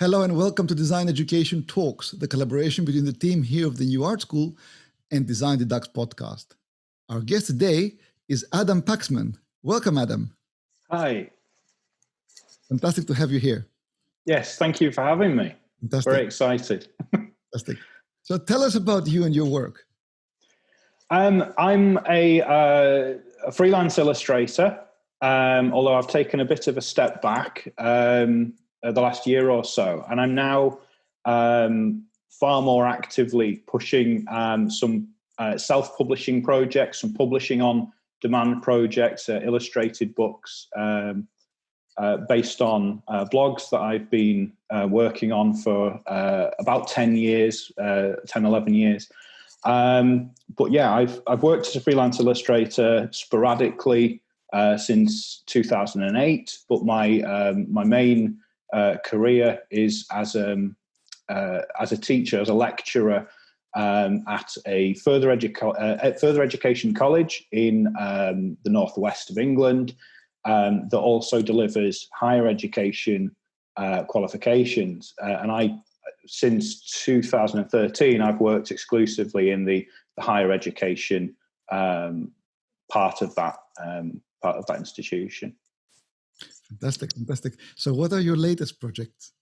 Hello and welcome to Design Education Talks, the collaboration between the team here of the New Art School and Design Dux podcast. Our guest today is Adam Paxman. Welcome, Adam. Hi. Fantastic to have you here. Yes, thank you for having me. Fantastic. Very excited. Fantastic. So tell us about you and your work. Um, I'm a, uh, a, freelance illustrator, um, although I've taken a bit of a step back um, uh, the last year or so, and I'm now um, far more actively pushing um, some uh, self-publishing projects, some publishing on demand projects, uh, illustrated books um, uh, based on uh, blogs that I've been uh, working on for about 10 years, 10, 11 years. Um, but yeah, I've I've worked as a freelance illustrator sporadically uh, since 2008. But my um, my main uh, career is as um, uh, as a teacher, as a lecturer um, at a further, educa- uh, further education college in um, the northwest of England um, that also delivers higher education uh, qualifications. Uh, and I since 2013, I've worked exclusively in the, the higher education um, part of that um, part of that institution. Fantastic, fantastic. So, what are your latest projects?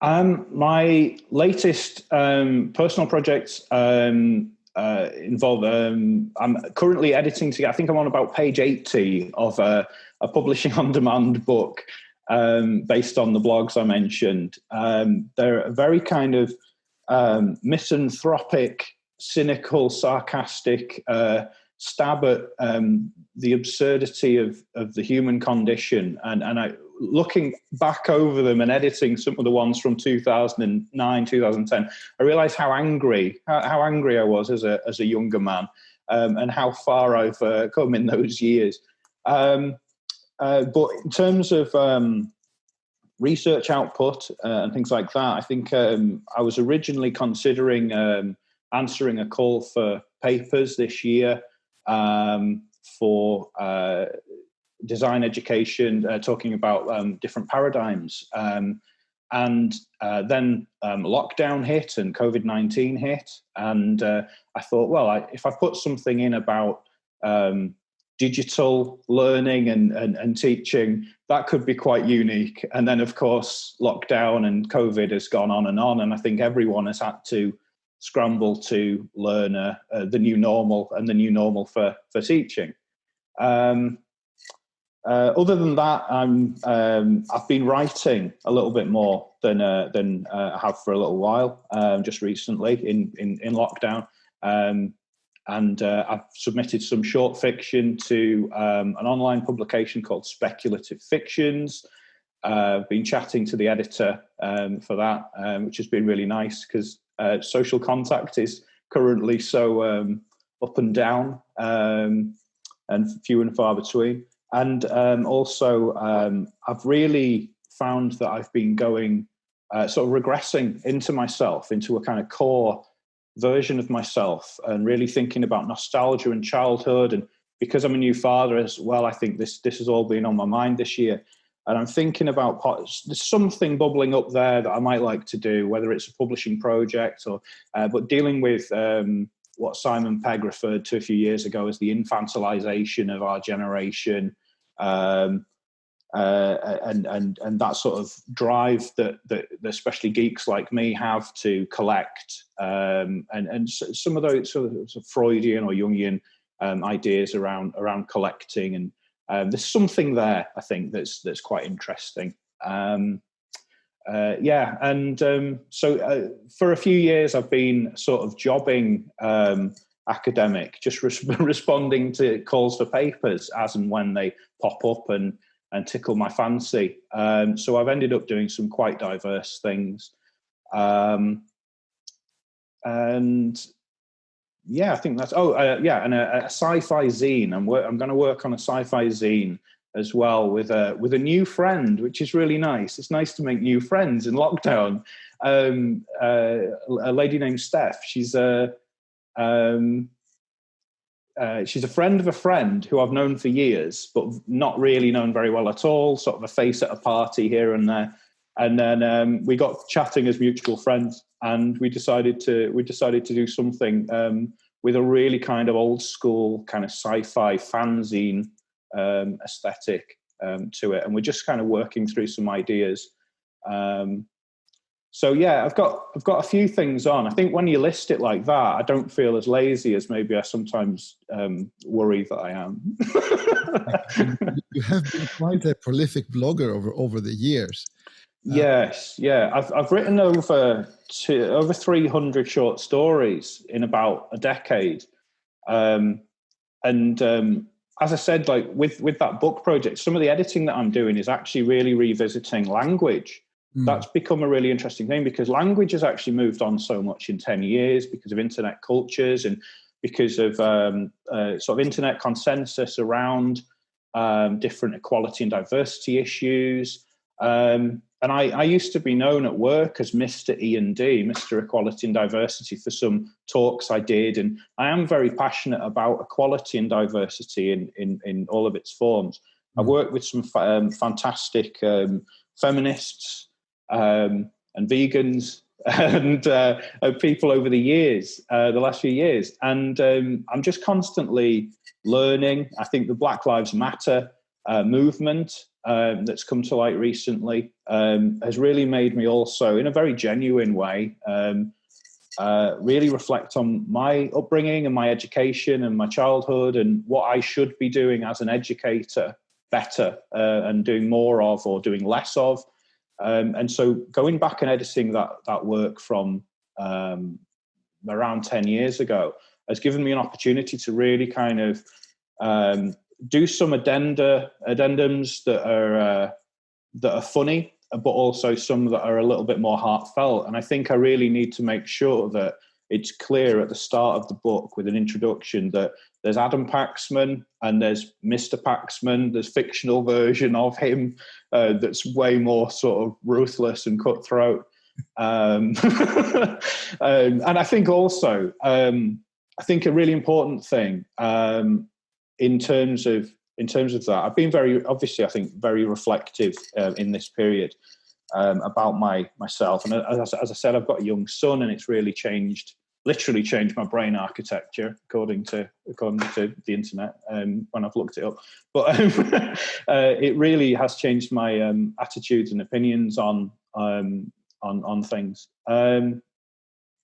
Um, my latest um, personal projects um, uh, involve. Um, I'm currently editing together. I think I'm on about page 80 of a, a publishing on demand book um, based on the blogs I mentioned. Um, they're a very kind of um, misanthropic, cynical, sarcastic uh, stab at um, the absurdity of, of the human condition. And, and I, looking back over them and editing some of the ones from 2009, 2010, I realized how angry, how, how angry I was as a, as a younger man um, and how far I've uh, come in those years. Um, uh, but in terms of um, research output uh, and things like that, I think um, I was originally considering um, answering a call for papers this year um, for uh, design education, uh, talking about um, different paradigms. Um, and uh, then lockdown hit and COVID 19 hit. And I thought, well, I, if I put something in about um, digital learning and, and, and, teaching, that could be quite unique. And then, of course, lockdown and COVID has gone on and on. And I think everyone has had to scramble to learn uh, uh, the new normal and the new normal for, for teaching. Um, uh, other than that, I'm, um, I've been writing a little bit more than, uh, than uh, I have for a little while, um, just recently in, in, in lockdown. Um, and uh, I've submitted some short fiction to um, an online publication called Speculative Fictions. I've been chatting to the editor um, for that, which has been really nice because uh, social contact is currently so um, up and down um, and few and far between. And um, also, I've really found that I've been going uh, sort of regressing into myself, into a kind of core version of myself and really thinking about nostalgia and childhood and because I'm a new father as well, I think this this has all been on my mind this year, and I'm thinking about there's something bubbling up there that I might like to do, whether it's a publishing project or, uh, but dealing with um, what Simon Pegg referred to a few years ago as the infantilization of our generation, um, uh, and and and that sort of drive that, that especially geeks like me have to collect um, and and some of those sort of, Freudian or Jungian um, ideas around around collecting and um, there's something there I think that's that's quite interesting. Um, uh, yeah, and um, so uh, for a few years I've been sort of jobbing um, academic, just responding to calls for papers as and when they pop up and and tickle my fancy. Um, so I've ended up doing some quite diverse things. Um, and yeah, I think that's, oh, uh, yeah, and a, a sci-fi zine. I'm, I'm going to work on a sci-fi zine as well with a, with a new friend, which is really nice. It's nice to make new friends in lockdown. Um, uh, a lady named Steph, she's a, um, uh, she's a friend of a friend who I've known for years, but not really known very well at all. Sort of a face at a party here and there. and then um, we got chatting as mutual friends, and we decided to we decided to do something um, with a really kind of old school kind of sci-fi fanzine um, aesthetic um, to it, and we're just kind of working through some ideas. Um, so yeah, I've got I've got a few things on. I think when you list it like that, I don't feel as lazy as maybe I sometimes um, worry that I am. you have been quite a prolific blogger over over the years. Uh, yes, yeah, I've I've written over two, over three hundred short stories in about a decade, um, and um, as I said, like with with that book project, some of the editing that I'm doing is actually really revisiting language. Mm. That's become a really interesting thing because language has actually moved on so much in 10 years because of internet cultures and because of um, uh, sort of internet consensus around um, different equality and diversity issues. Um, and I, I, used to be known at work as Mr. E and D, Mr. Equality and Diversity, for some talks I did, and I am very passionate about equality and diversity in in, in all of its forms. I've worked with some um, fantastic um, feminists um, and vegans and uh, people over the years, uh, the last few years. And um, I'm just constantly learning. I think the Black Lives Matter uh, movement um, that's come to light recently um, has really made me also, in a very genuine way, um, uh, really reflect on my upbringing and my education and my childhood and what I should be doing as an educator better uh, and doing more of or doing less of. Um, and so going back and editing that that work from um, around 10 years ago has given me an opportunity to really kind of um, do some addenda addendums that are uh, that are funny but also some that are a little bit more heartfelt and i think i really need to make sure that it's clear at the start of the book with an introduction that there's Adam Paxman and there's Mr. Paxman. There's fictional version of him uh, that's way more sort of ruthless and cutthroat. Um, um, and I think also, um, I think a really important thing um, in terms of in terms of that, I've been very obviously, I think, very reflective uh, in this period um, about my myself. And as, as I said, I've got a young son, and it's really changed literally changed my brain architecture according to according to the internet um, when I've looked it up. But um, uh, it really has changed my um, attitudes and opinions on um, on on things. Um,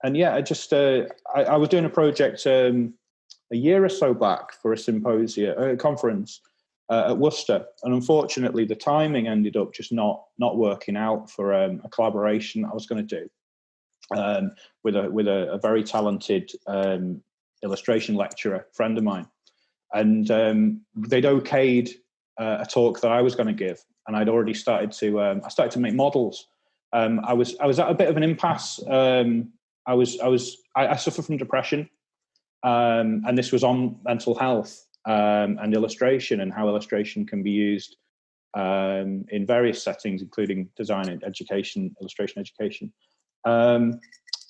and yeah, I just uh, I, I, was doing a project a year or so back for a symposium, a conference uh, at Worcester, and unfortunately, the timing ended up just not not working out for a collaboration I was going to do um, with a with a, a very talented um, illustration lecturer friend of mine, and um, they'd okayed uh, a talk that I was going to give, and I'd already started to um, I started to make models. Um, I was I was at a bit of an impasse. Um, I was I was I, I suffer from depression, and this was on mental health and illustration and how illustration can be used um, in various settings, including design and education, illustration education um,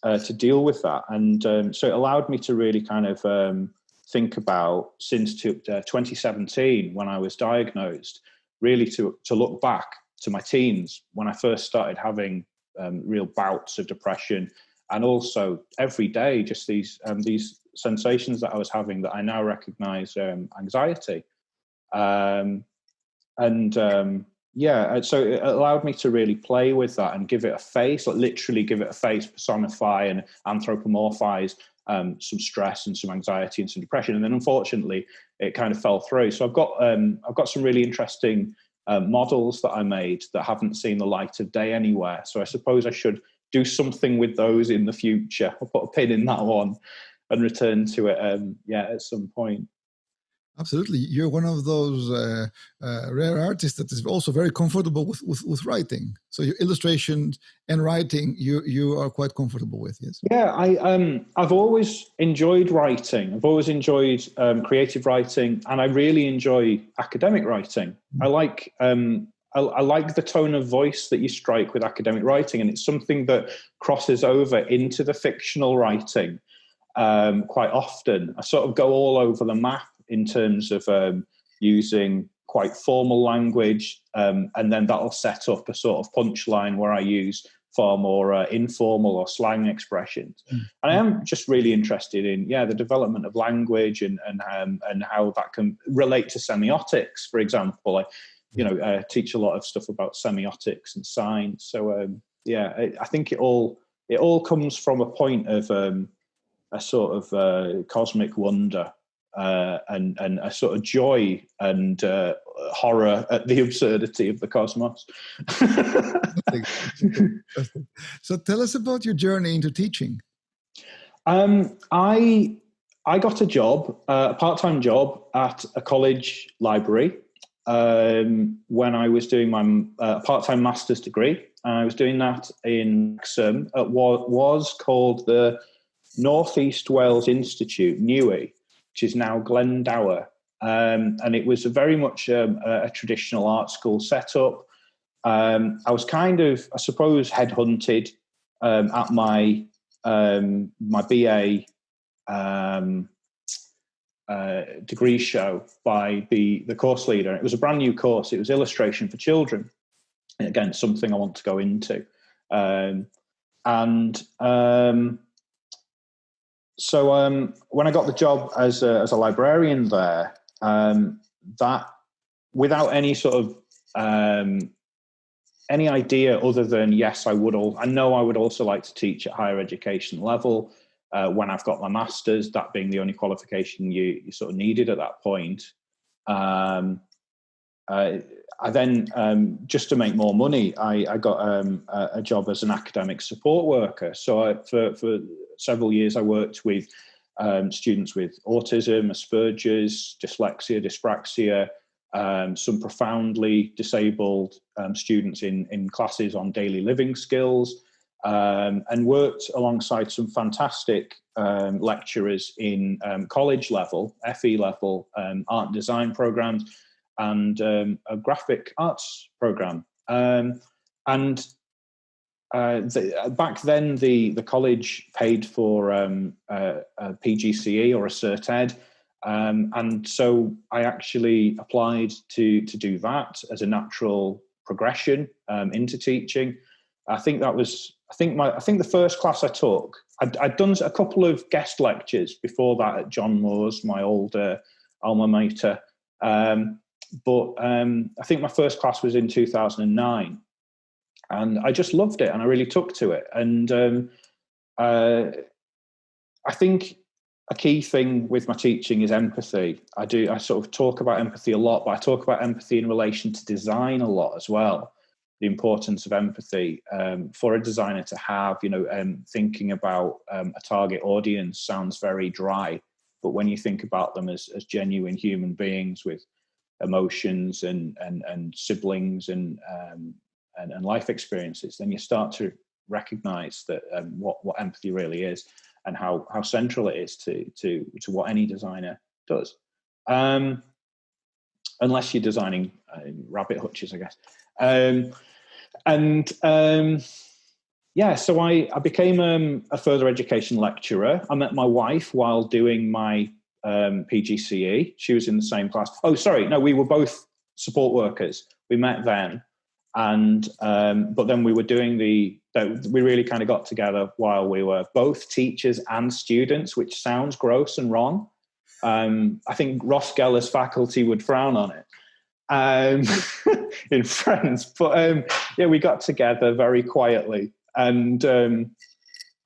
uh, to deal with that. And um, so it allowed me to really kind of um, think about since to, uh, 2017 when I was diagnosed, really to, to look back to my teens when I first started having um, real bouts of depression and also every day just these um, these sensations that I was having that I now recognize um, anxiety. Um, and um, yeah uh, so it allowed me to really play with that and give it a face like literally give it a face personify and anthropomorphize um, some stress and some anxiety and some depression. And then unfortunately it kind of fell through. So i've got um, i've got some really interesting uh, models that i made that haven't seen the light of day anywhere. So i suppose i should do something with those in the future. I'll put a pin in that one and return to it um, yeah at some point Absolutely, you're one of those uh, uh, rare artists that is also very comfortable with, with, with writing. So your illustrations and writing, you you are quite comfortable with, yes? Yeah, I um I've always enjoyed writing. I've always enjoyed um, creative writing, and I really enjoy academic writing. Mm-hmm. I like um I, I like the tone of voice that you strike with academic writing, and it's something that crosses over into the fictional writing um, quite often. I sort of go all over the map in terms of um, using quite formal language, um, and then that'll set up a sort of punchline where I use far more uh, informal or slang expressions. Mm. And I am just really interested in yeah the development of language and and um, and how that can relate to semiotics, for example. I, you know, uh, teach a lot of stuff about semiotics and science. So um, yeah, I, I, think it all it all comes from a point of um, a sort of uh, cosmic wonder uh, and and a sort of joy and uh, horror at the absurdity of the cosmos. so tell us about your journey into teaching. Um, I I got a job, uh, a part time job at a college library um, when I was doing my uh, part time master's degree. I was doing that in Wrexham at what was called the Northeast Wales Institute, NEWI, which is now Glyndŵr. Um, and it was a very much um, a, a, traditional art school setup. Um, I was kind of, I suppose, headhunted um, at my um, my BA um, uh, degree show by the the course leader. It was a brand new course. It was illustration for children. And again, something I want to go into. and so um, when I got the job as a, as a librarian there, um, that without any sort of um, any idea other than yes, I would all I know I would also like to teach at higher education level. Uh, when I've got my masters, that being the only qualification you, you sort of needed at that point. Um, uh, I then, um, just to make more money, I, I got um, a, a, job as an academic support worker. So I, for, for several years, I worked with um, students with autism, Asperger's, dyslexia, dyspraxia, um, some profoundly disabled um, students in, in classes on daily living skills, um, and worked alongside some fantastic lecturers in college level, FE level, art and design programs and um, a graphic arts program. Um, and uh, the, back then, the, the college paid for um, a, a, PGCE or a Cert Ed. Um, and so I actually applied to, to do that as a natural progression um, into teaching. I think that was, I think my, I think the first class I took, I'd, I'd done a couple of guest lectures before that at John Moores, my old uh, alma mater. Um, but um, I think my first class was in 2009, and I just loved it, and I really took to it. And um, uh, I think a key thing with my teaching is empathy. I do I sort of talk about empathy a lot, but I talk about empathy in relation to design a lot as well. The importance of empathy um, for a designer to have, you know, um, thinking about um, a target audience sounds very dry, but when you think about them as, as genuine human beings with emotions and and and siblings and um, and, and, life experiences, then you start to recognize that um, what what empathy really is and how how central it is to to to what any designer does. Um, unless you're designing uh, rabbit hutches, I guess. Um, and um, yeah, so I, I became a further education lecturer. I met my wife while doing my um, PGCE. She was in the same class. Oh, sorry, no, we were both support workers. We met then, and um, but then we were doing the. We really kind of got together while we were both teachers and students, which sounds gross and wrong. Um, I think Ross Geller's faculty would frown on it um, in Friends, but um, yeah, we got together very quietly, and um,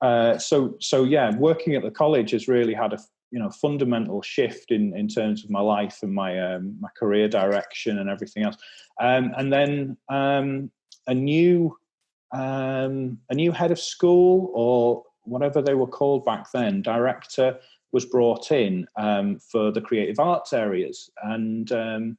uh, so so yeah, working at the college has really had a you know fundamental shift in in terms of my life and my um, my career direction and everything else. Um, and then um, a new um, a new head of school or whatever they were called back then director was brought in um, for the creative arts areas. And um,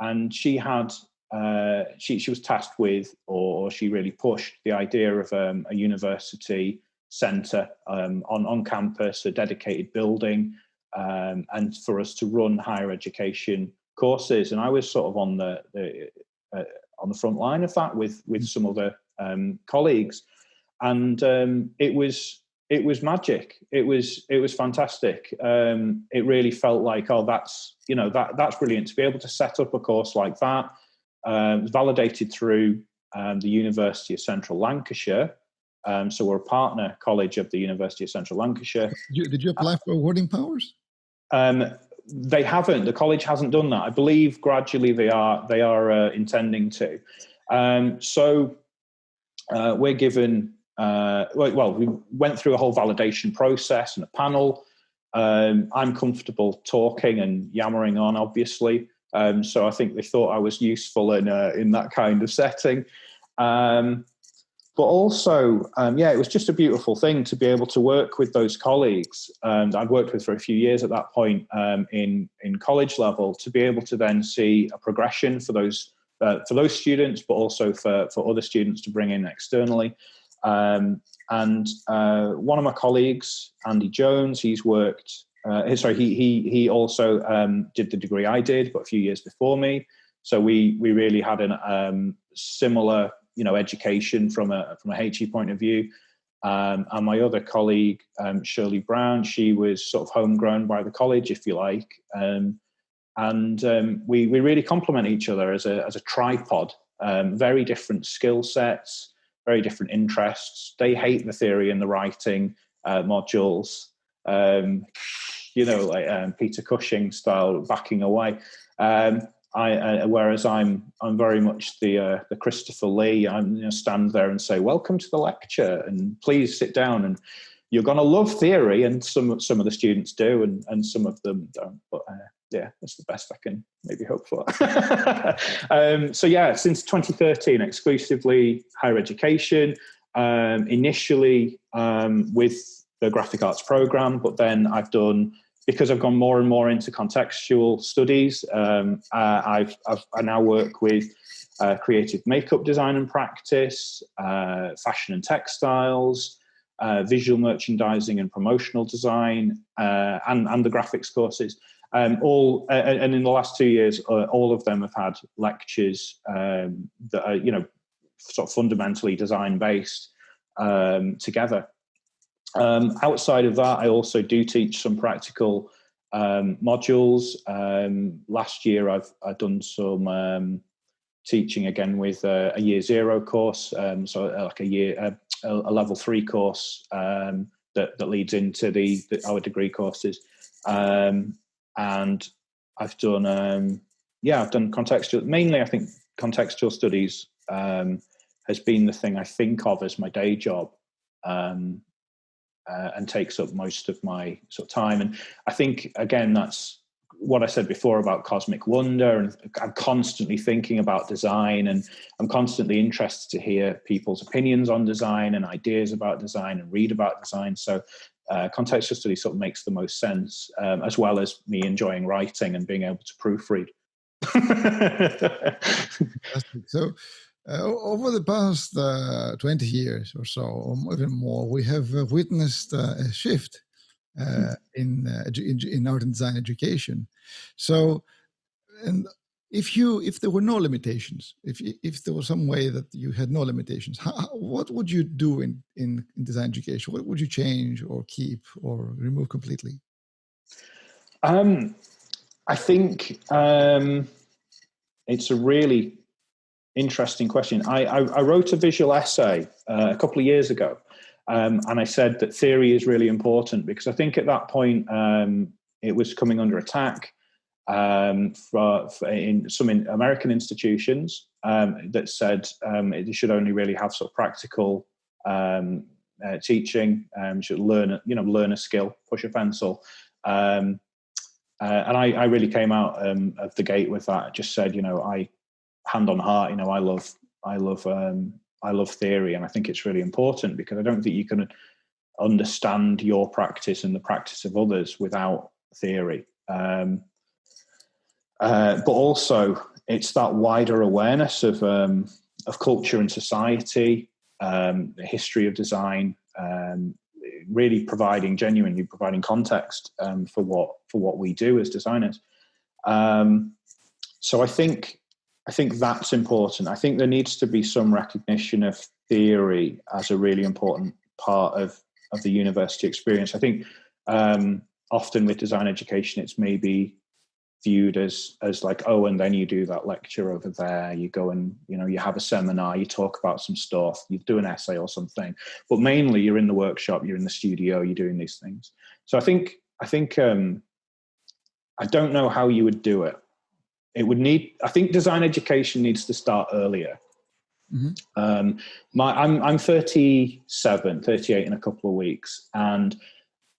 and she had uh, she she was tasked with or she really pushed the idea of a university centre um, on, on campus, a dedicated building, um, and for us to run higher education courses. And I was sort of on the, the uh, on the front line of that with with some other um, colleagues, and um, it was it was magic. It was it was fantastic. Um, it really felt like oh that's you know that that's brilliant to be able to set up a course like that. Um, validated through um, the University of Central Lancashire. Um, so we're a partner college of the University of Central Lancashire. Did you, did you apply for awarding powers? Um, they haven't. The college hasn't done that. I believe gradually they are they are uh, intending to. Um, so uh, we're given uh, well, we went through a whole validation process and a panel. Um, I'm comfortable talking and yammering on, obviously. Um, so I think they thought I was useful in uh, in that kind of setting. Um, but also, um, yeah, it was just a beautiful thing to be able to work with those colleagues and I'd worked with for a few years at that point um, in in college level to be able to then see a progression for those uh, for those students, but also for for other students to bring in externally. Um, and uh, one of my colleagues, Andy Jones, he's worked. Uh, sorry, he he he also um, did the degree I did, but a few years before me. So we we really had a um, similar, you know, education from a from a HE point of view. Um, and my other colleague, um, Shirley Brown, she was sort of homegrown by the college, if you like. Um, and um, we we really complement each other as a as a tripod. Um, very different skill sets, very different interests. They hate the theory and the writing uh, modules. Um, you know, like Peter Cushing style, backing away. Um, I, uh, whereas I'm I'm very much the uh, the Christopher Lee. I'm you know, stand there and say, "Welcome to the lecture," and please sit down. And you're going to love theory, and some some of the students do, and and some of them don't. But uh, yeah, that's the best I can maybe hope for. um, so yeah, since 2013, exclusively higher education. Um, initially um, with the graphic arts program, but then I've done because I've gone more and more into contextual studies. Um, uh, I've, I've, i now work with uh, creative makeup design and practice, uh, fashion and textiles, uh, visual merchandising and promotional design, uh, and, and the graphics courses. Um, all uh, and in the last two years, all of them have had lectures um, that are you know sort of fundamentally design based um, together. Um, outside of that, I also do teach some practical um, modules. Um, last year, I've I've done some teaching again with a, a year zero course, so uh, like a year a, a level three course that that leads into the, the our degree courses. Um, and I've done um, yeah I've done contextual mainly I think contextual studies um, has been the thing I think of as my day job um, uh, and takes up most of my sort of time. And I think again that's what I said before about cosmic wonder and I'm constantly thinking about design and I'm constantly interested to hear people's opinions on design and ideas about design and read about design. So uh, contextual study sort of makes the most sense, um, as well as me enjoying writing and being able to proofread. so, uh, over the past uh, 20 years or so, or even more, we have uh, witnessed uh, a shift uh, hmm. in, in, in art and design education. So, and if you if there were no limitations if if there was some way that you had no limitations how, what would you do in, in, in design education what would you change or keep or remove completely um, i think um, it's a really interesting question i i, I wrote a visual essay uh, a couple of years ago um, and i said that theory is really important because i think at that point um, it was coming under attack um, for, for, in some in American institutions um, that said um, it should only really have sort of practical um, uh, teaching. Um, should learn, you know, learn a skill, push a pencil. Um, uh, and I, I, really came out um, of the gate with that. I just said, you know, I hand on heart, you know, I love, I love, I love theory, and I think it's really important because I don't think you can understand your practice and the practice of others without theory. Um, uh, but also it's that wider awareness of um, of culture and society, um, the history of design, um, really providing genuinely providing context um, for what for what we do as designers. Um, so I think I think that's important. I think there needs to be some recognition of theory as a really important part of of the university experience. I think um, often with design education, it's maybe viewed as as like oh and then you do that lecture over there you go and you know you have a seminar you talk about some stuff you do an essay or something but mainly you're in the workshop you're in the studio you're doing these things so i think i think um i don't know how you would do it it would need i think design education needs to start earlier mm-hmm. um my i'm i'm 37 38 in a couple of weeks and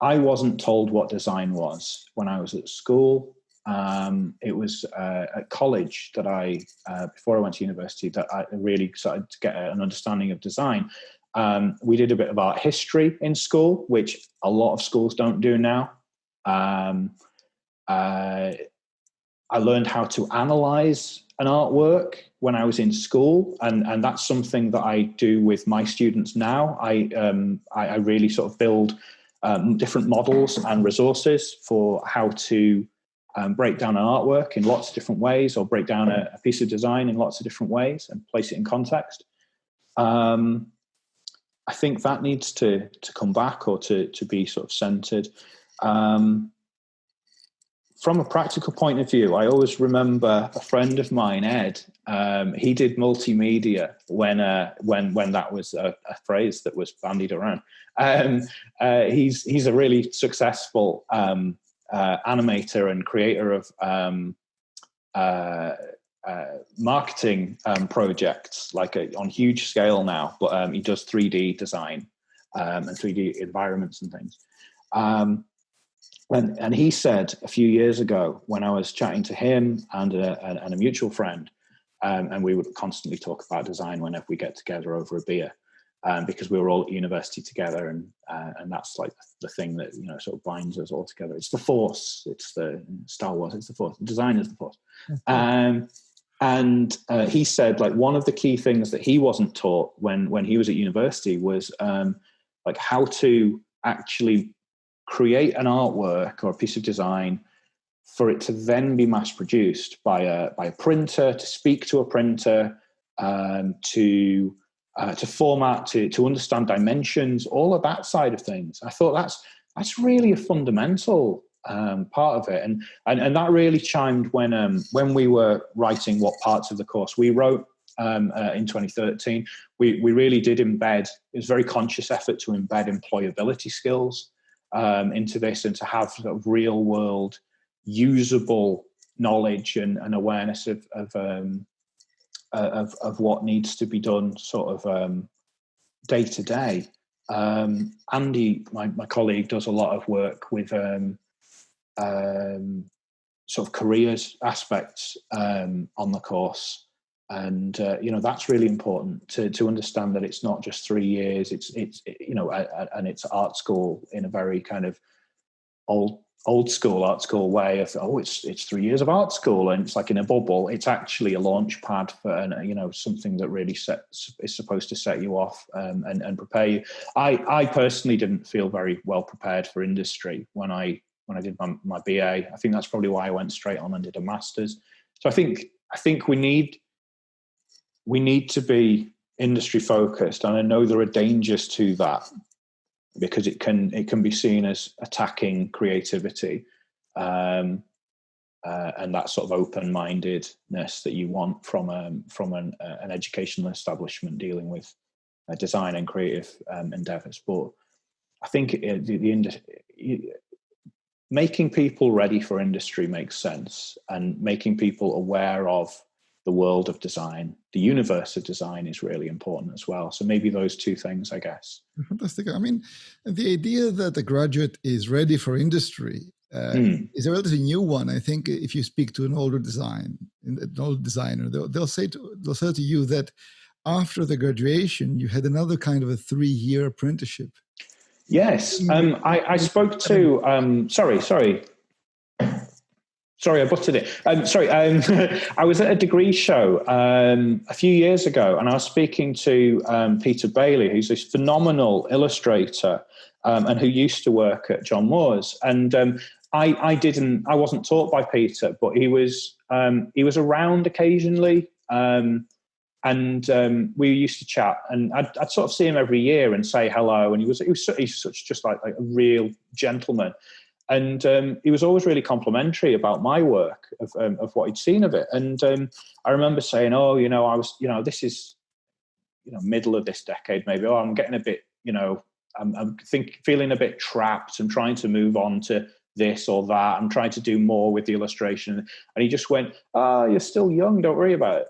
i wasn't told what design was when i was at school um, it was uh, at college that I, uh, before I went to university, that I really started to get an understanding of design. Um, we did a bit of art history in school, which a lot of schools don't do now. Um, uh, I learned how to analyze an artwork when I was in school, and, and that's something that I do with my students now. I, um, I, I, really sort of build um, different models and resources for how to um, break down an artwork in lots of different ways or break down a, a, piece of design in lots of different ways and place it in context. Um, I think that needs to to come back or to to be sort of centered. Um, from a practical point of view, I always remember a friend of mine, Ed. Um, he did multimedia when uh, when when that was a, a, phrase that was bandied around. Um, uh, he's he's a really successful um, uh, animator and creator of um, uh, uh, marketing um, projects, like a, on huge scale now. But um, he does 3D design um, and 3D environments and things. And, and he said a few years ago when I was chatting to him and a, and a mutual friend, um, and we would constantly talk about design whenever we get together over a beer um, because we were all at university together, and uh, and that's like the thing that you know sort of binds us all together. It's the Force. It's the Star Wars. It's the Force. Design is the Force. Um, and uh, he said like one of the key things that he wasn't taught when when he was at university was um, like how to actually create an artwork or a piece of design for it to then be mass produced by a by a printer to speak to a printer um, to uh, to format, to, to understand dimensions, all of that side of things. I thought that's that's really a fundamental um, part of it, and, and and that really chimed when um, when we were writing what parts of the course we wrote um, uh, in 2013. We we really did embed. It was very conscious effort to embed employability skills um, into this and to have sort of real world usable knowledge and, and awareness of, of um, uh, of, of what needs to be done sort of um, day to day. Um, Andy, my, my colleague, does a lot of work with um, um, sort of careers aspects on the course. And uh, you know that's really important to to understand that it's not just three years. It's it's you know and it's art school in a very kind of old old school art school way of oh it's it's three years of art school and it's like in a bubble. It's actually a launch pad for an, you know something that really sets is supposed to set you off um, and, and prepare you. I i personally didn't feel very well prepared for industry when i when i did my, my ba i think that's probably why i went straight on and did a master's. So i think i think we need we need to be industry focused and i know there are dangers to that because it can it can be seen as attacking creativity um, uh, and that sort of open-mindedness that you want from um, from an, uh, an educational establishment dealing with uh, design and creative um, endeavors. But I think it, the, the industry, making people ready for industry makes sense, and making people aware of the world of design, the universe of design is really important as well. So maybe those two things, I guess. Fantastic. I mean, the idea that the graduate is ready for industry uh, mm. is a relatively new one. I think if you speak to an older design, an old designer, they'll, they'll say to they'll say to you that after the graduation, you had another kind of a three-year apprenticeship. Yes, um, I, I spoke to. Um, sorry, sorry. Sorry, I butted it. Um, sorry, um, I was at a degree show um, a few years ago, and I was speaking to um, Peter Bailey, who's this phenomenal illustrator, um, and who used to work at John Moores. And um, I, I, didn't, I wasn't taught by Peter, but he was he was around occasionally. and we used to chat, and I'd, I'd, sort of see him every year and say hello, and he was he was, he was such just like, like a real gentleman, and um, he was always really complimentary about my work of um, of what he'd seen of it, and um, I remember saying, oh, you know, I was, you know, this is, you know, middle of this decade maybe. Oh, I'm getting a bit, you know, I'm, I'm think feeling a bit trapped. I'm trying to move on to this or that. I'm trying to do more with the illustration, and he just went, "Ah, oh, you're still young. Don't worry about it."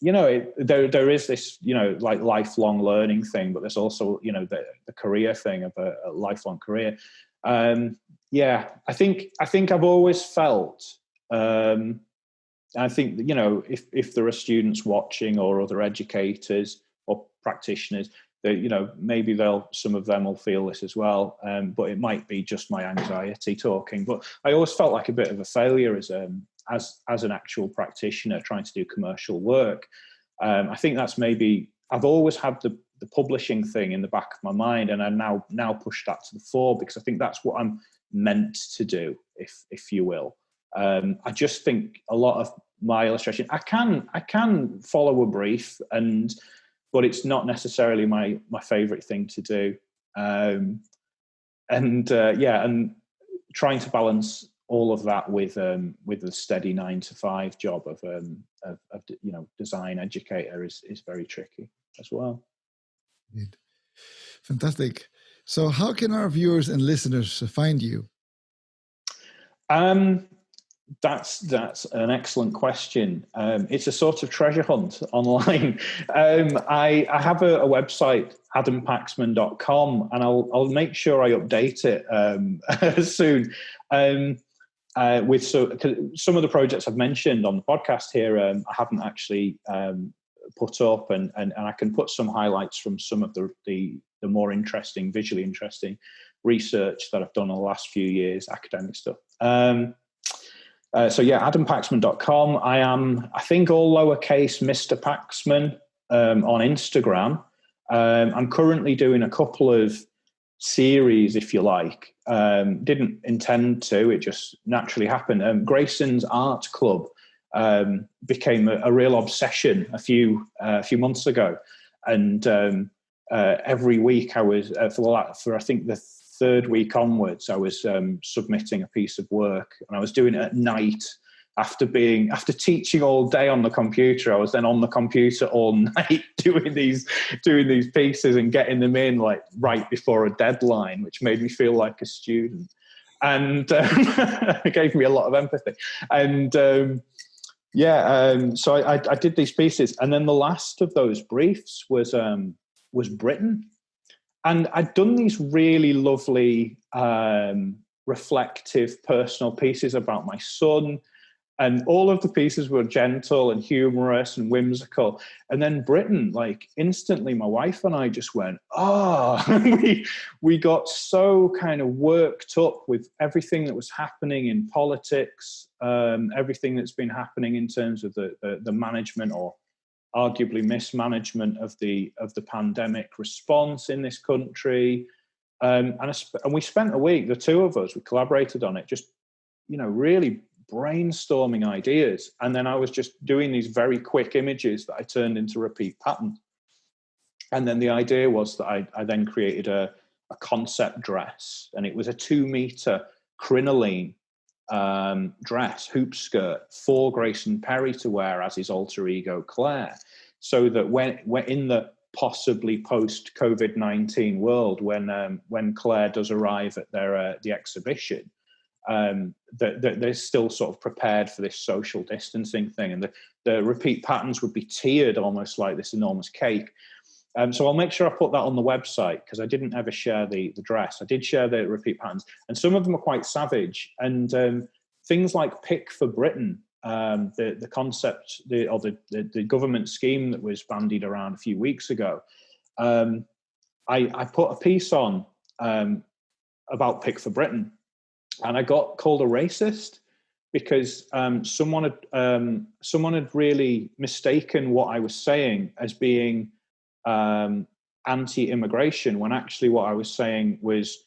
you know it, there there is this you know like lifelong learning thing but there's also you know the, the career thing of a, a lifelong career um, yeah i think i think i've always felt um, i think you know if if there are students watching or other educators or practitioners that you know maybe they'll some of them will feel this as well um, but it might be just my anxiety talking but i always felt like a bit of a failure as um as as an actual practitioner trying to do commercial work. Um, I think that's maybe I've always had the the publishing thing in the back of my mind, and I now now push that to the fore because I think that's what I'm meant to do, if if you will. Um, I just think a lot of my illustration, I can I can follow a brief, and but it's not necessarily my my favorite thing to do. Um, and uh, yeah, and trying to balance all of that with um, with a steady nine to five job of, um, of, of you know design educator is is very tricky as well. Fantastic. So, how can our viewers and listeners find you? Um, that's that's an excellent question. Um, it's a sort of treasure hunt online. Um, I, I have a, a, website, adampaxman.com, and I'll I'll make sure I update it um, soon. Um, uh, with so some of the projects I've mentioned on the podcast here, um, I haven't actually um, put up, and, and and I can put some highlights from some of the the, the more interesting, visually interesting research that I've done in the last few years, academic stuff. Um, uh, so yeah, adampaxman.com. I am, I think, all lowercase Mr. Paxman um, on Instagram. Um, I'm currently doing a couple of series, if you like. Um, didn't intend to; it just naturally happened. Um, Grayson's Art Club um, became a, a, real obsession a few uh, a few months ago, and um, uh, every week I was uh, for the, for I think the third week onwards, I was um, submitting a piece of work, and I was doing it at night after being after teaching all day on the computer. I was then on the computer all night doing these doing these pieces and getting them in like right before a deadline which made me feel like a student. And um, it gave me a lot of empathy. And um, yeah um, so I, I, I, did these pieces. And then the last of those briefs was um, was britain. And i'd done these really lovely um, reflective personal pieces about my son. And all of the pieces were gentle and humorous and whimsical. And then britain like instantly my wife and i just went ah. Oh. we we got so kind of worked up with everything that was happening in politics um, everything that's been happening in terms of the, the, the management or arguably mismanagement of the of the pandemic response in this country um, and, and we spent a week the two of us we collaborated on it just you know really brainstorming ideas. And then I was just doing these very quick images that I turned into repeat pattern. And then the idea was that I, I then created a, a, concept dress, and it was a two meter crinoline um, dress, hoop skirt for Grayson Perry to wear as his alter ego Claire. So that when, we're in the possibly post COVID 19 world, when, um, when Claire does arrive at their, uh, the exhibition, um, that, that, they're still sort of prepared for this social distancing thing, and the, the repeat patterns would be tiered almost like this enormous cake. Um, so I'll make sure I put that on the website because I didn't ever share the the dress. I did share the repeat patterns, and some of them are quite savage. And um, things like "Pick for Britain," um, the the concept, the or the, the, the government scheme that was bandied around a few weeks ago. Um, I, I put a piece on um, about "Pick for Britain," and I got called a racist because um, someone had um, someone had really mistaken what I was saying as being um, anti-immigration when actually what I was saying was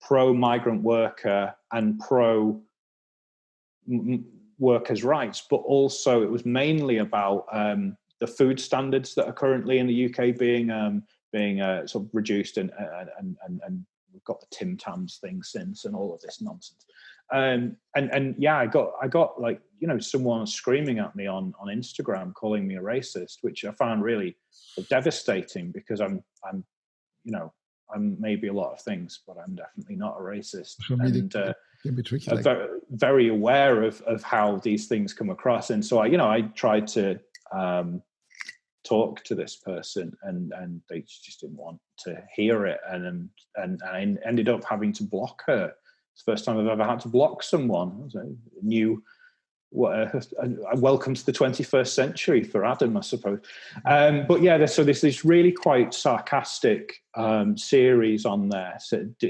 pro-migrant worker and pro workers' rights, but also it was mainly about um, the food standards that are currently in the UK being um, being uh, sort of reduced, and, and and and we've got the Tim Tams thing since, and all of this nonsense. Um, and and yeah, I got I got like you know someone screaming at me on on Instagram calling me a racist, which I found really devastating because I'm I'm you know I'm maybe a lot of things, but I'm definitely not a racist. and uh, tricky. Like very, very, aware of of how these things come across, and so I you know I tried to um, talk to this person, and and they just didn't want to hear it, and and and I ended up having to block her. It's the first time I've ever had to block someone. New welcome to the 21st century for Adam, I suppose. Um, but yeah, so there's this really quite sarcastic um, series on there,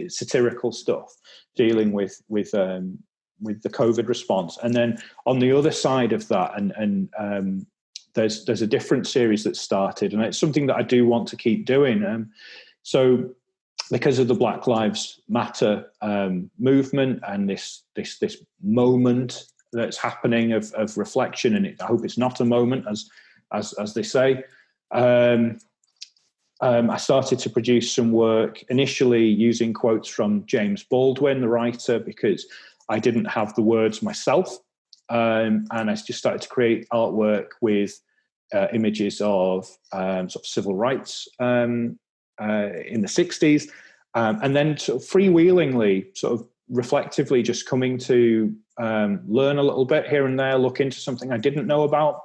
satirical stuff dealing with with um, with the COVID response, and then on the other side of that, and and um, there's there's a different series that started, and it's something that I do want to keep doing. Um, so because of the Black Lives Matter um, movement and this this this moment that's happening of, of reflection, and it, I hope it's not a moment, as as as they say. Um, um, I started to produce some work initially using quotes from James Baldwin, the writer, because I didn't have the words myself, um, and I just started to create artwork with uh, images of um, sort of civil rights um, uh, in the '60s, um, and then sort of freewheelingly, sort of reflectively, just coming to um, learn a little bit here and there, look into something I didn't know about.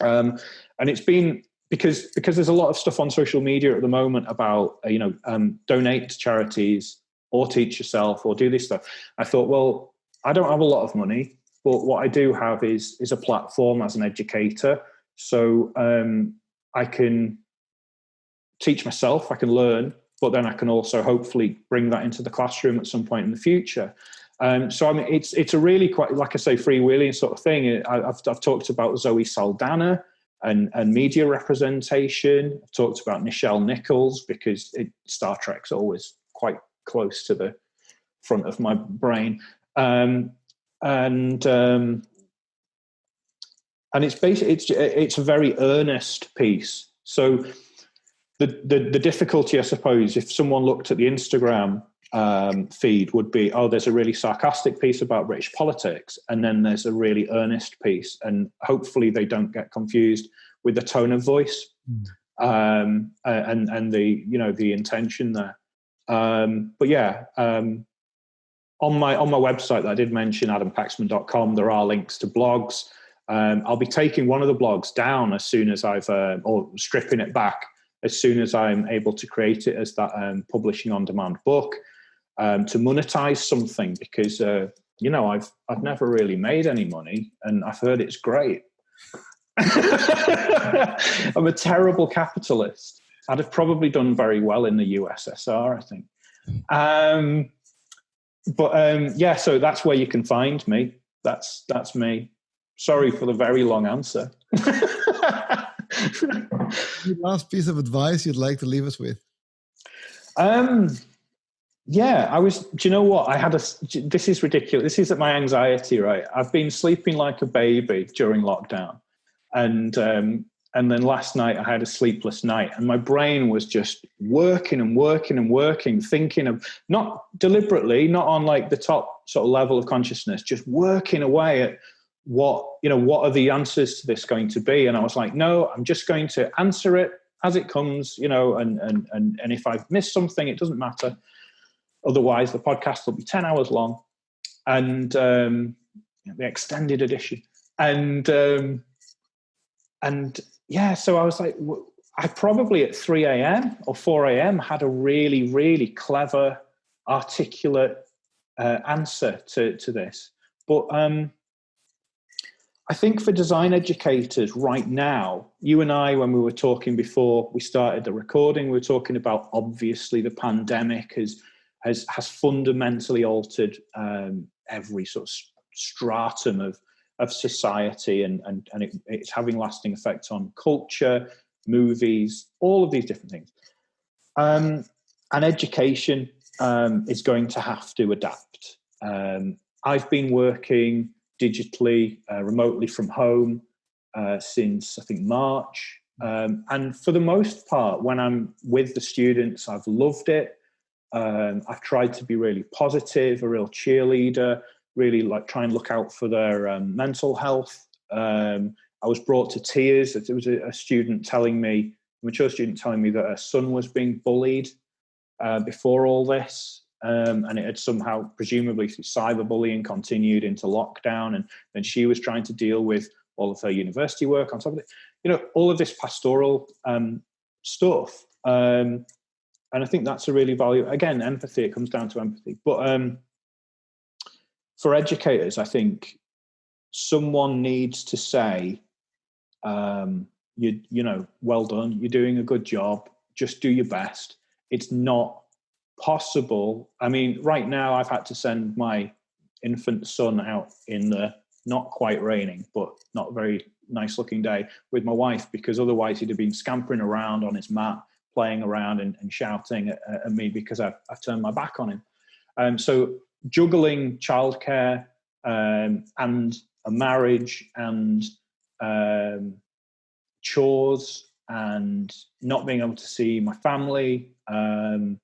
Um, and it's been because because there's a lot of stuff on social media at the moment about uh, you know um, donate to charities or teach yourself or do this stuff. I thought, well, I don't have a lot of money, but what I do have is is a platform as an educator, so um, I can teach myself, I can learn, but then I can also hopefully bring that into the classroom at some point in the future. Um, so I mean, it's it's a really quite like I say freewheeling sort of thing. I, have I've talked about Zoe Saldana and and media representation. I've talked about Nichelle Nichols because it, Star Trek's always quite close to the front of my brain, um, and um, and it's basically it's it's a very earnest piece. So the, the the difficulty, I suppose, if someone looked at the Instagram um, feed would be oh there's a really sarcastic piece about british politics and then there's a really earnest piece and hopefully they don't get confused with the tone of voice mm. um, and and the you know the intention there um, but yeah um, on my on my website that i did mention adampaxman.com there are links to blogs um, i'll be taking one of the blogs down as soon as i've uh, or stripping it back as soon as i'm able to create it as that um, publishing on demand book um, to monetize something because uh, you know I've I've never really made any money and I've heard it's great. I'm a terrible capitalist. I'd have probably done very well in the USSR, I think. Um, but um, yeah, so that's where you can find me. That's that's me. Sorry for the very long answer. last piece of advice you'd like to leave us with? Um, yeah, I was. Do you know what? I had a. This is ridiculous. This is my anxiety, right? I've been sleeping like a baby during lockdown, and um, and then last night I had a sleepless night, and my brain was just working and working and working, thinking of not deliberately, not on like the top sort of level of consciousness, just working away at what you know. What are the answers to this going to be? And I was like, no, I'm just going to answer it as it comes, you know. And and and and if I've missed something, it doesn't matter Otherwise, the podcast will be 10 hours long and um, the extended edition. And, um, and yeah, so I was like, I probably at 3 a.m. or 4 a.m. had a really, really clever, articulate uh, answer to, to this. But um, I think for design educators right now, you and I, when we were talking before we started the recording, we were talking about obviously the pandemic has has has fundamentally altered um, every sort of stratum of of society, and and and it, it's having lasting effects on culture, movies, all of these different things. Um, and education um, is going to have to adapt. Um, I've been working digitally, uh, remotely from home uh, since I think March. Um, and for the most part, when I'm with the students, I've loved it. Um, I've tried to be really positive, a real cheerleader, really like try and look out for their um, mental health. Um, I was brought to tears. There was a, a, student telling me, a mature student telling me that her son was being bullied uh, before all this. Um, and it had somehow, presumably through cyberbullying, continued into lockdown. And then she was trying to deal with all of her university work on top of it. You know, all of this pastoral um, stuff. Um, and I think that's a really value. Again, empathy. It comes down to empathy. But um, for educators, I think someone needs to say, um, you you know, well done. You're doing a good job. Just do your best. It's not possible. I mean, right now I've had to send my infant son out in the not quite raining, but not very nice looking day with my wife because otherwise he'd have been scampering around on his mat, playing around and, and shouting at, at, me because I've, I've, turned my back on him. Um, so juggling childcare um, and a marriage and um, chores and not being able to see my family um,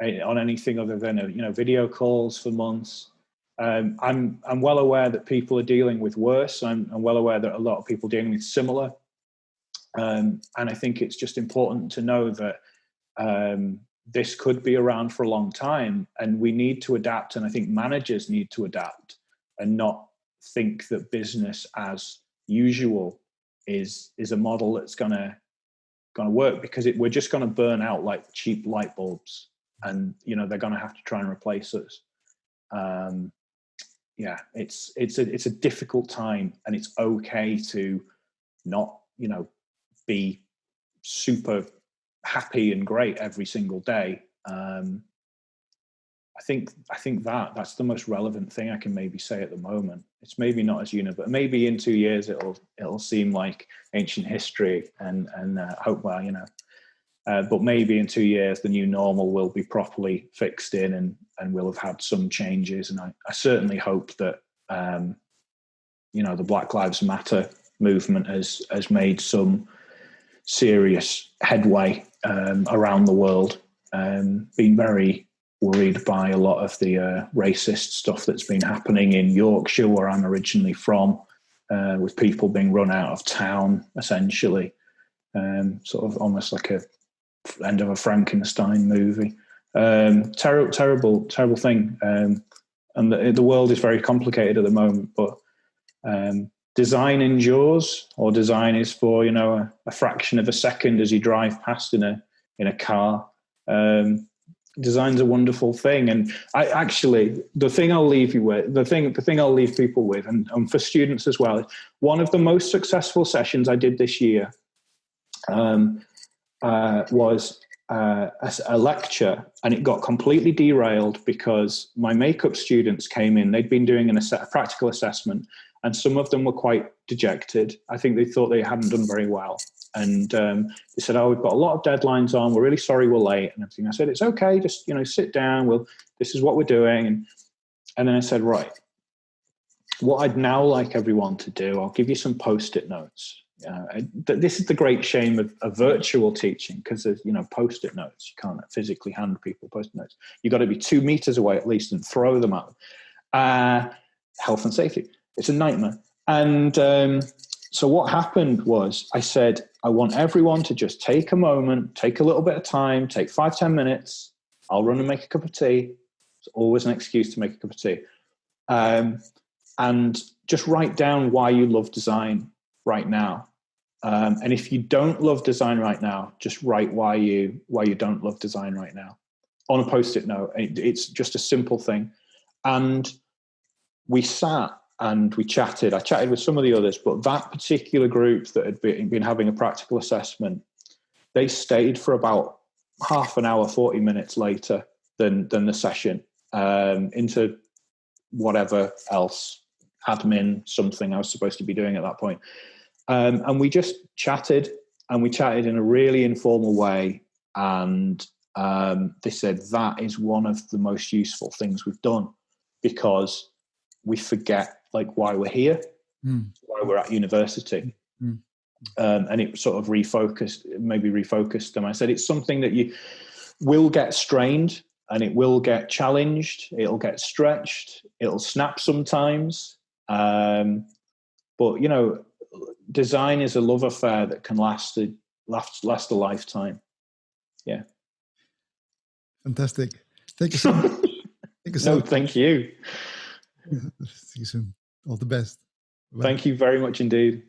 on anything other than you know video calls for months um, I'm I'm well aware that people are dealing with worse. I'm, I'm well aware that a lot of people are dealing with similar, um, and I think it's just important to know that um, this could be around for a long time, and we need to adapt. And I think managers need to adapt and not think that business as usual is is a model that's gonna gonna work because it, we're just gonna burn out like cheap light bulbs, and you know they're gonna have to try and replace us. Um, yeah, it's it's a it's a difficult time, and it's okay to not you know be super happy and great every single day. Um, I think I think that that's the most relevant thing I can maybe say at the moment. It's maybe not as unique, but maybe in two years it'll it'll seem like ancient history, and and uh, hope well, you know. Uh, but maybe in two years the new normal will be properly fixed in, and and we'll have had some changes. And I, I certainly hope that um, you know the Black Lives Matter movement has has made some serious headway um, around the world. Um, been very worried by a lot of the uh, racist stuff that's been happening in Yorkshire, where I'm originally from, uh, with people being run out of town, essentially, um, sort of almost like a end of a Frankenstein movie. Um, terrible, terrible, terrible thing. Um, and the, the, world is very complicated at the moment. But um, design endures, or design is for you know a, a, fraction of a second as you drive past in a in a car. Um, design's a wonderful thing, and I actually the thing I'll leave you with the thing the thing I'll leave people with, and, and for students as well. One of the most successful sessions I did this year um, uh, was uh, a, a, lecture and it got completely derailed because my makeup students came in. They'd been doing an a practical assessment and some of them were quite dejected. I think they thought they hadn't done very well. And um, they said, "Oh, we've got a lot of deadlines on. We're really sorry we're late." And everything. I said, "It's okay. Just you know, sit down. We'll. This is what we're doing." And and then I said, "Right, what I'd now like everyone to do, I'll give you some post-it notes uh, this is the great shame of, of virtual teaching because there's you know post-it notes. You can't physically hand people post-it notes. You've got to be two meters away at least and throw them them uh, health and safety. It's a nightmare. And um, so what happened was i said i want everyone to just take a moment take a little bit of time take five ten minutes. I'll run and make a cup of tea. It's always an excuse to make a cup of tea. Um, and just write down why you love design right now. Um, and if you don't love design right now, just write why you why you don't love design right now on a post-it note. It, it's just a simple thing. And we sat and we chatted. I chatted with some of the others, but that particular group that had been, been having a practical assessment, they stayed for about half an hour, 40 minutes later than than the session um, into whatever else admin something I was supposed to be doing at that point. Um, and we just chatted and we chatted in a really informal way. And um, they said that is one of the most useful things we've done because we forget like why we're here. Mm. while we're at university. Mm. Um, and it sort of refocused, maybe refocused them. I said it's something that you will get strained and it will get challenged. It'll get stretched. It'll snap sometimes. Um, but you know, design is a love affair that can last a last last a lifetime. Yeah. Fantastic. Thank you so much. Thank you so No, much. thank you. See you soon. All the best. Bye. Thank you very much indeed.